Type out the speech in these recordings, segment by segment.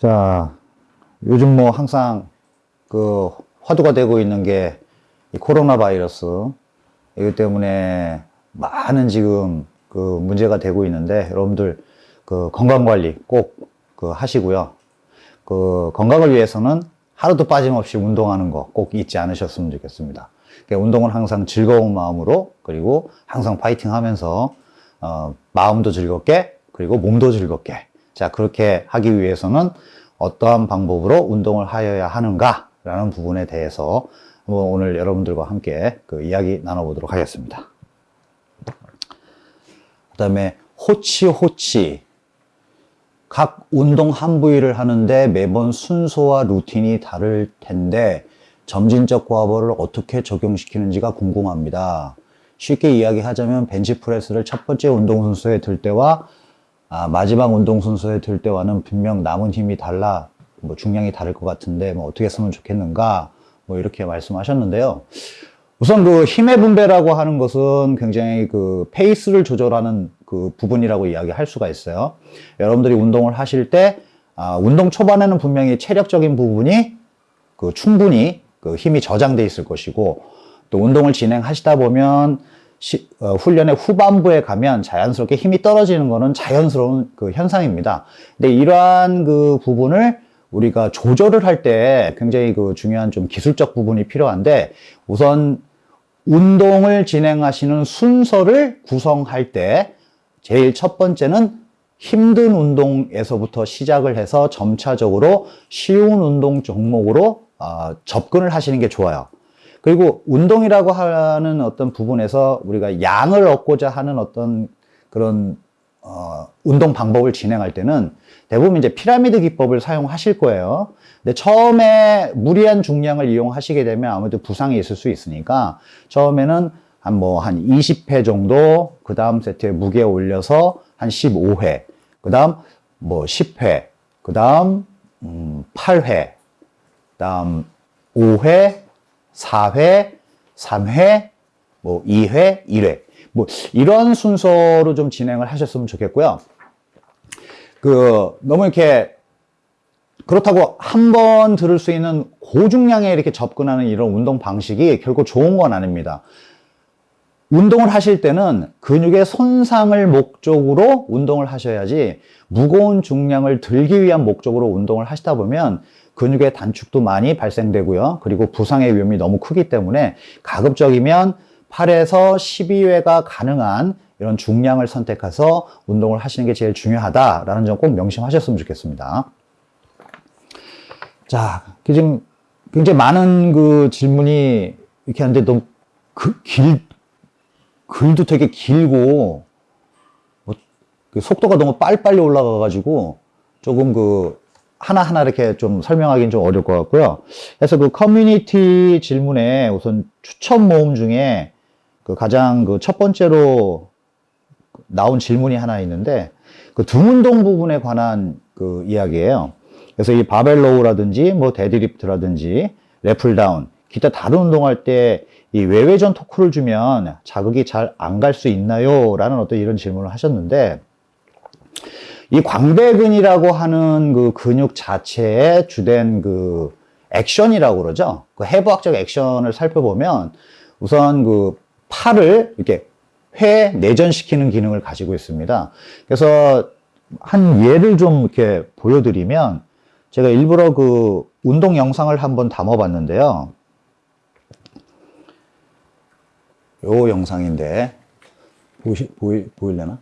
자, 요즘 뭐 항상 그 화두가 되고 있는 게 이 코로나 바이러스 이것 때문에 많은 지금 그 문제가 되고 있는데 여러분들 그 건강 관리 꼭 그 하시고요. 그 건강을 위해서는 하루도 빠짐없이 운동하는 거 꼭 잊지 않으셨으면 좋겠습니다. 그러니까 운동은 항상 즐거운 마음으로 그리고 항상 파이팅 하면서 어, 마음도 즐겁게 그리고 몸도 즐겁게 자 그렇게 하기 위해서는 어떠한 방법으로 운동을 하여야 하는가 라는 부분에 대해서 오늘 여러분들과 함께 그 이야기 나눠보도록 하겠습니다. 그 다음에 호치호치 각 운동 한 부위를 하는데 매번 순서와 루틴이 다를 텐데 점진적 과보를 어떻게 적용시키는지가 궁금합니다. 쉽게 이야기하자면 벤치프레스를 첫 번째 운동 순서에 들 때와 아, 마지막 운동 순서에 들 때와는 분명 남은 힘이 달라 뭐 중량이 다를 것 같은데 뭐 어떻게 했으면 좋겠는가 뭐 이렇게 말씀하셨는데요. 우선 그 힘의 분배라고 하는 것은 굉장히 그 페이스를 조절하는 그 부분이라고 이야기할 수가 있어요. 여러분들이 운동을 하실 때 아, 운동 초반에는 분명히 체력적인 부분이 그 충분히 그 힘이 저장돼 있을 것이고 또 운동을 진행하시다 보면 시, 어, 훈련의 후반부에 가면 자연스럽게 힘이 떨어지는 것은 자연스러운 그 현상입니다. 근데 이러한 그 부분을 우리가 조절을 할 때 굉장히 그 중요한 좀 기술적 부분이 필요한데 우선 운동을 진행하시는 순서를 구성할 때 제일 첫 번째는 힘든 운동에서부터 시작을 해서 점차적으로 쉬운 운동 종목으로 어, 접근을 하시는 게 좋아요. 그리고 운동이라고 하는 어떤 부분에서 우리가 양을 얻고자 하는 어떤 그런 어, 운동 방법을 진행할 때는 대부분 이제 피라미드 기법을 사용하실 거예요. 근데 처음에 무리한 중량을 이용하시게 되면 아무래도 부상이 있을 수 있으니까 처음에는 한 뭐 한 20회 정도 그 다음 세트에 무게 올려서 한 15회 그 다음 뭐 10회 그 다음 음 8회 그 다음 5회 4회 3회 뭐 2회 1회 뭐 이런 순서로 좀 진행을 하셨으면 좋겠고요. 그 너무 이렇게 그렇다고 한 번 들을 수 있는 고중량에 이렇게 접근하는 이런 운동 방식이 결코 좋은 건 아닙니다. 운동을 하실 때는 근육의 손상을 목적으로 운동을 하셔야지 무거운 중량을 들기 위한 목적으로 운동을 하시다 보면 근육의 단축도 많이 발생되고요. 그리고 부상의 위험이 너무 크기 때문에 가급적이면 8에서 12회가 가능한 이런 중량을 선택해서 운동을 하시는 게 제일 중요하다라는 점 꼭 명심하셨으면 좋겠습니다. 자, 지금 굉장히 많은 그 질문이 이렇게 하는데 너무 그 길, 글도 되게 길고 뭐, 그 속도가 너무 빨리빨리 올라가가지고 조금 그 하나하나 이렇게 좀 설명하기는 좀 어려울 것 같고요. 그래서 그 커뮤니티 질문에 우선 추천 모음 중에 그 가장 그 첫 번째로 나온 질문이 하나 있는데 그 등운동 부분에 관한 그 이야기예요. 그래서 이 barbell row라든지 뭐 deadlift라든지 래플다운 기타 다른 운동할 때 이 외회전 토크를 주면 자극이 잘 안 갈 수 있나요? 라는 어떤 이런 질문을 하셨는데 이 광배근이라고 하는 그 근육 자체의 주된 그 액션이라고 그러죠. 그 해부학적 액션을 살펴보면 우선 그 팔을 이렇게 회 내전시키는 기능을 가지고 있습니다. 그래서 한 예를 좀 이렇게 보여드리면 제가 일부러 그 운동 영상을 한번 담아봤는데요. 요 영상인데 보시, 보이, 보일려나?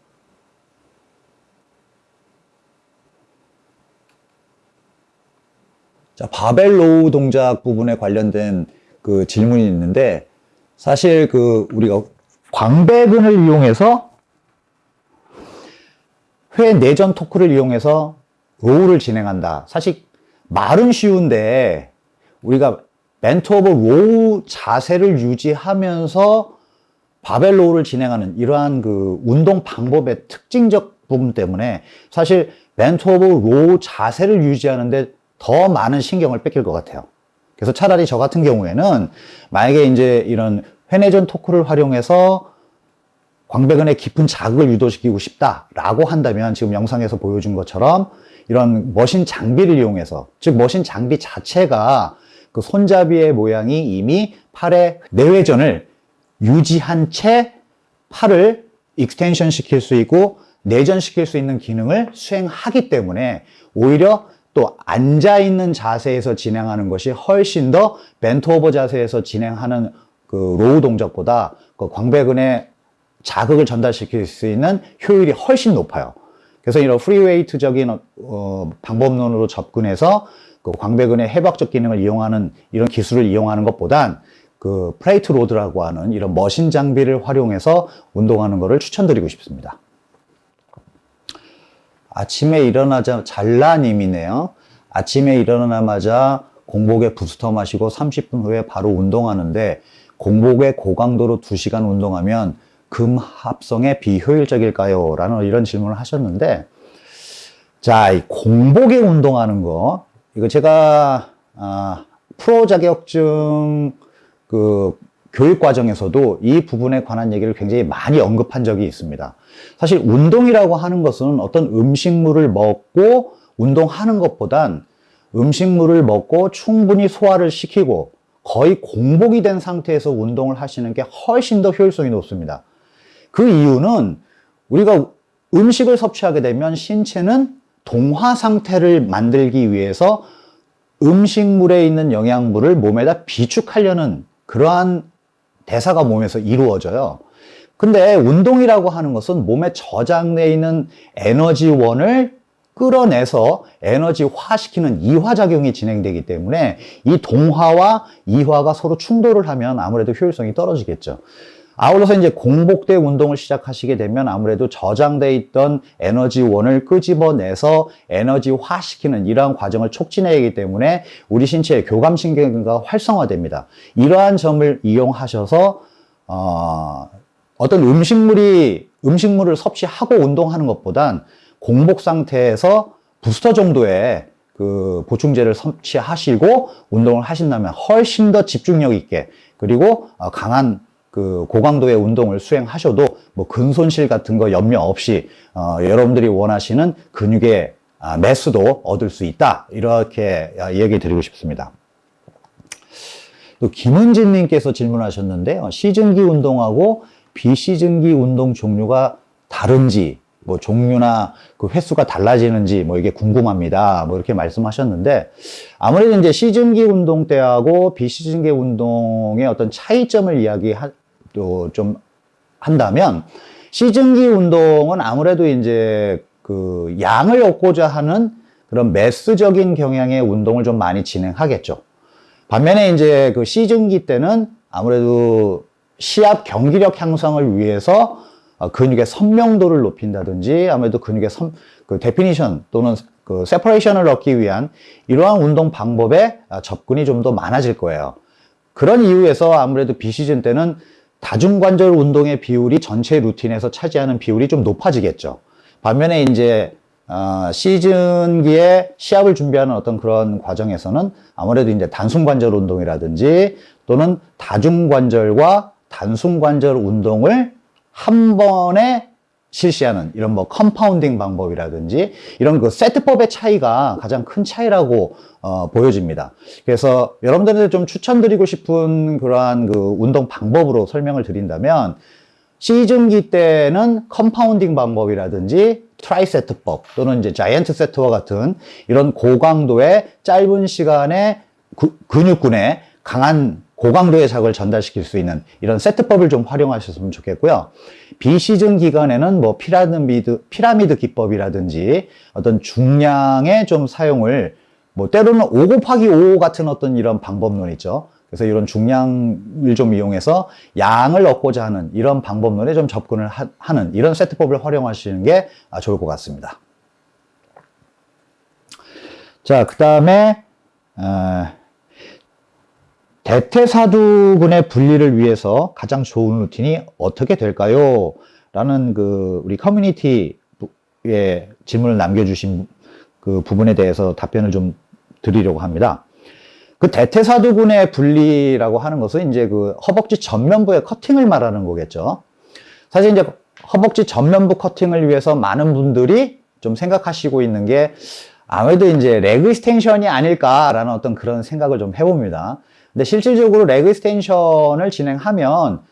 자, 바벨로우 동작 부분에 관련된 그 질문이 있는데 사실 그 우리가 광배근을 이용해서 회 내전 토크를 이용해서 row를 진행한다. 사실 말은 쉬운데 우리가 bent over row 자세를 유지하면서 바벨 row를 진행하는 이러한 그 운동 방법의 특징적 부분 때문에 사실 bent over row 자세를 유지하는데 더 많은 신경을 뺏길 것 같아요. 그래서 차라리 저 같은 경우에는 만약에 이제 이런 회내전 토크를 활용해서 광배근에 깊은 자극을 유도시키고 싶다라고 한다면 지금 영상에서 보여준 것처럼 이런 machine 장비를 이용해서 즉 machine 장비 자체가 그 손잡이의 모양이 이미 팔의 내외전을 유지한 채 팔을 extension 시킬 수 있고 내전시킬 수 있는 기능을 수행하기 때문에 오히려 또 앉아 있는 자세에서 진행하는 것이 훨씬 더 bent over 자세에서 진행하는 그 row 동작보다 그 광배근에 자극을 전달시킬 수 있는 효율이 훨씬 높아요. 그래서 이런 free weight적인 어, 방법론으로 접근해서 그 광배근의 해부학적 기능을 이용하는 이런 기술을 이용하는 것보단 그 plate load라고 하는 이런 machine 장비를 활용해서 운동하는 것을 추천드리고 싶습니다. 아침에 일어나자 잘라님이네요. 아침에 일어나자마자 공복에 부스터 마시고 30분 후에 바로 운동하는데 공복에 고강도로 2시간 운동하면 금합성에 비효율적일까요? 라는 이런 질문을 하셨는데 자, 이 공복에 운동하는 거 이거 제가 아, 프로 자격증 그 교육 과정에서도 이 부분에 관한 얘기를 굉장히 많이 언급한 적이 있습니다. 사실 운동이라고 하는 것은 어떤 음식물을 먹고 운동하는 것보단 음식물을 먹고 충분히 소화를 시키고 거의 공복이 된 상태에서 운동을 하시는 게 훨씬 더 효율성이 높습니다. 그 이유는 우리가 음식을 섭취하게 되면 신체는 동화 상태를 만들기 위해서 음식물에 있는 영양분을 몸에다 비축하려는 그러한 대사가 몸에서 이루어져요. 근데 운동이라고 하는 것은 몸에 저장되어 있는 에너지원을 끌어내서 에너지화시키는 이화작용이 진행되기 때문에 이 동화와 이화가 서로 충돌을 하면 아무래도 효율성이 떨어지겠죠. 아울러서 이제 공복대 운동을 시작하시게 되면 아무래도 저장돼 있던 에너지원을 끄집어내서 에너지화시키는 이러한 과정을 촉진해야 하기 때문에 우리 신체의 교감신경과 활성화됩니다. 이러한 점을 이용하셔서 어, 어떤 음식물이 음식물을 섭취하고 운동하는 것보단 공복 상태에서 부스터 정도의 그 보충제를 섭취하시고 운동을 하신다면 훨씬 더 집중력 있게 그리고 어, 강한 그 고강도의 운동을 수행하셔도 뭐 근손실 같은 거 염려 없이 어, 여러분들이 원하시는 근육의 아, 매수도 얻을 수 있다 이렇게 아, 얘기 드리고 싶습니다. 또 김은진 님께서 질문하셨는데요. 시즌기 운동하고 비시즌기 운동 종류가 다른지 뭐 종류나 그 횟수가 달라지는지 뭐 이게 궁금합니다. 뭐 이렇게 말씀하셨는데 아무래도 이제 시즌기 운동 때하고 비시즌기 운동의 어떤 차이점을 이야기 하좀 한다면 시즌기 운동은 아무래도 이제 그 양을 얻고자 하는 그런 mass적인 경향의 운동을 좀 많이 진행하겠죠. 반면에 이제 그 시즌기 때는 아무래도 시합 경기력 향상을 위해서 어, 근육의 선명도를 높인다든지 아무래도 근육의 선, 그 definition 또는 그 separation을 얻기 위한 이러한 운동 방법에 아, 접근이 좀 더 많아질 거예요. 그런 이유에서 아무래도 비시즌 때는 다중관절 운동의 비율이 전체 루틴에서 차지하는 비율이 좀 높아지겠죠. 반면에 이제 어, 시즌기에 시합을 준비하는 어떤 그런 과정에서는 아무래도 이제 단순관절 운동이라든지 또는 다중관절과 단순관절 운동을 한 번에 실시하는 이런 뭐 compounding 방법이라든지 이런 그 세트법의 차이가 가장 큰 차이라고 어, 보여집니다. 그래서 여러분들한테 좀 추천드리고 싶은 그러한 그 운동 방법으로 설명을 드린다면 시즌기 때는 compounding 방법이라든지 tri set법 또는 이제 giant set와 같은 이런 고강도의 짧은 시간에 구, 근육군에 강한 고강도의 자극을 전달시킬 수 있는 이런 세트법을 좀 활용하셨으면 좋겠고요. 비시즌 기간에는 뭐 피라미드, 피라미드 기법이라든지 어떤 중량의 좀 사용을 뭐 때로는 5 곱하기 5 같은 어떤 이런 방법론 있죠. 그래서 이런 중량을 좀 이용해서 양을 얻고자 하는 이런 방법론에 좀 접근을 하, 는 이런 세트법을 활용하시는 게 아, 좋을 것 같습니다. 자, 그 다음에 어, 대퇴사두근의 분리를 위해서 가장 좋은 루틴이 어떻게 될까요? 라는 그 우리 커뮤니티에 질문을 남겨주신 그 부분에 대해서 답변을 좀 드리려고 합니다. 그 대퇴사두근의 분리라고 하는 것은 이제 그 허벅지 전면부의 커팅을 말하는 거겠죠. 사실 이제 허벅지 전면부 커팅을 위해서 많은 분들이 좀 생각하시고 있는 게 아무래도 이제 leg extension이 아닐까라는 어떤 그런 생각을 좀 해봅니다. 근데 실질적으로 leg extension을 진행하면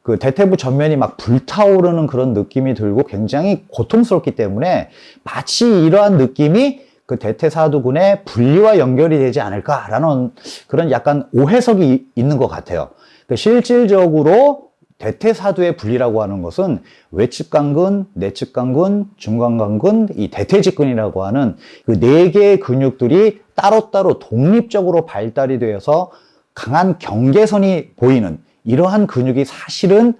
그 대퇴부 전면이 막 불타오르는 그런 느낌이 들고 굉장히 고통스럽기 때문에 마치 이러한 느낌이 그 대퇴사두근의 분리와 연결이 되지 않을까라는 그런 약간 오해석이 있는 것 같아요. 그 실질적으로 대퇴사두의 분리라고 하는 것은 외측강근, 내측강근, 중간강근, 이 대퇴직근이라고 하는 그 네 개의 근육들이 따로따로 독립적으로 발달이 되어서 강한 경계선이 보이는 이러한 근육이 사실은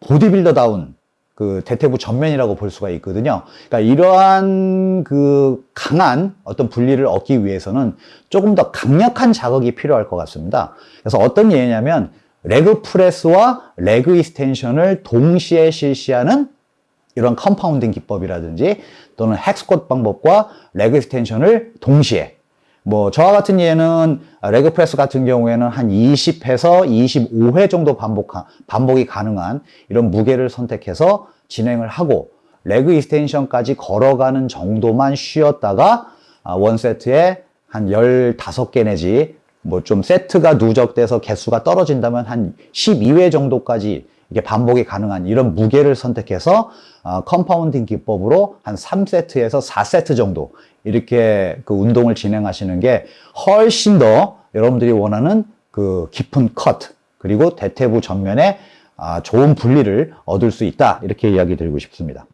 보디빌더다운 그 대퇴부 전면이라고 볼 수가 있거든요. 그러니까 이러한 그 강한 어떤 분리를 얻기 위해서는 조금 더 강력한 자극이 필요할 것 같습니다. 그래서 어떤 예냐면 leg press와 leg extension을 동시에 실시하는 이런 compounding 기법이라든지 또는 hack squat 방법과 leg extension을 동시에 뭐 저와 같은 예는 leg press 같은 경우에는 한 20회에서 25회 정도 반복 반복이 가능한 이런 무게를 선택해서 진행을 하고 leg extension까지 걸어가는 정도만 쉬었다가 아, one set에 한 15개 내지 뭐 좀 세트가 누적돼서 개수가 떨어진다면 한 12회 정도까지 이게 반복이 가능한 이런 무게를 선택해서 어, compounding 기법으로 한 3세트에서 4세트 정도 이렇게 그 운동을 진행하시는 게 훨씬 더 여러분들이 원하는 그 깊은 컷 그리고 대퇴부 전면에 아, 좋은 분리를 얻을 수 있다 이렇게 이야기 드리고 싶습니다.